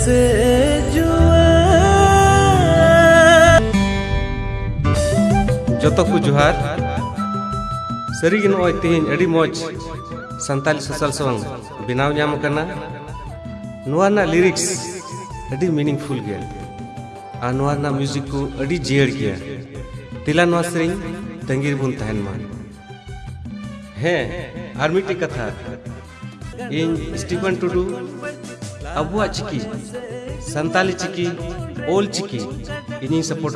से जुआ। जतो को जोहार। सरी नॉय तेहन अड़ी मौज। संताली सोशल सॉन्ग बनाव नाम करना। लिरिक्स अड़ी मीनिंगफुल गया म्यूज़िक को अड़ी जियर गया तिला नुआ सरिंग तंगीर बुन तहन मा है आर मिट्टी कथा। इन स्टीफन टुडू। अबुआ चिकी संताली चिकी, ओल चिकी इन सपोर्ट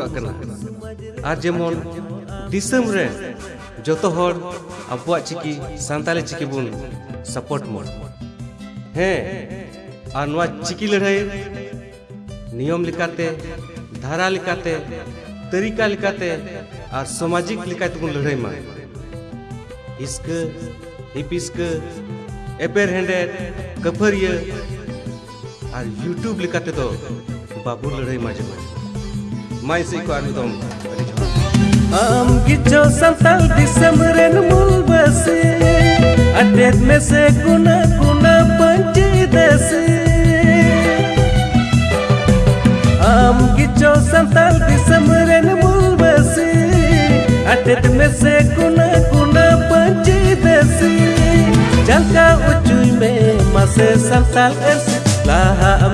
आर जेमन जो तो अब चिकी संताली चिकी बन, सपोर्ट मोड हाँ चिकी लड़ाई नियम धारा लिकाते तरीका लिकाते और सामाजिक लिकायत लड़ाई मा। इसक हिपिस्क एपेर हेडे, कफरिया ᱟᱨ ᱤᱭᱩᱴᱩᱵᱽ ᱞᱮᱠᱟ ᱛᱮᱫᱚ ᱵᱟᱵᱚᱱ ᱞᱟᱹᱲᱦᱟᱹᱭ ᱢᱟ ᱡᱮᱢᱚᱱ ᱢᱟ ᱤᱥᱤ ᱠᱚ ᱟᱨ ᱢᱤᱫᱚᱢ ᱟᱹᱰᱤ ᱡᱚᱦᱟᱨ ᱟᱢ ᱜᱤᱪᱚ ᱥᱟᱱᱛᱟᱲ ᱫᱤᱥᱚᱢ ᱨᱮᱱ ᱢᱩᱞ ᱵᱟᱹᱥᱤ ᱟᱴᱮᱫ ᱢᱮᱥᱮ ᱜᱩᱱᱟ ᱜᱩᱱᱟ ᱯᱟᱹᱧᱪᱤ ᱫᱮᱥᱤ ᱟᱢ ᱜᱤᱪᱚ ᱥᱟᱱᱛᱟᱲ ᱫᱤᱥᱚᱢ ᱨᱮᱱ ᱢᱩᱞ ᱵᱟᱹᱥᱤ ᱟᱴᱮᱫ ᱢᱮᱥᱮ ᱜᱩᱱᱟ ᱜᱩᱱᱟ ᱯᱟᱹᱧᱪᱤ ᱫᱮᱥᱤ ᱪᱟᱞᱠᱟ ᱩᱪᱩᱭ ᱢᱮ ᱢᱟᱥᱮ ᱥᱟᱱᱛᱟᱲ ᱟᱹᱨᱥᱤ जी बोल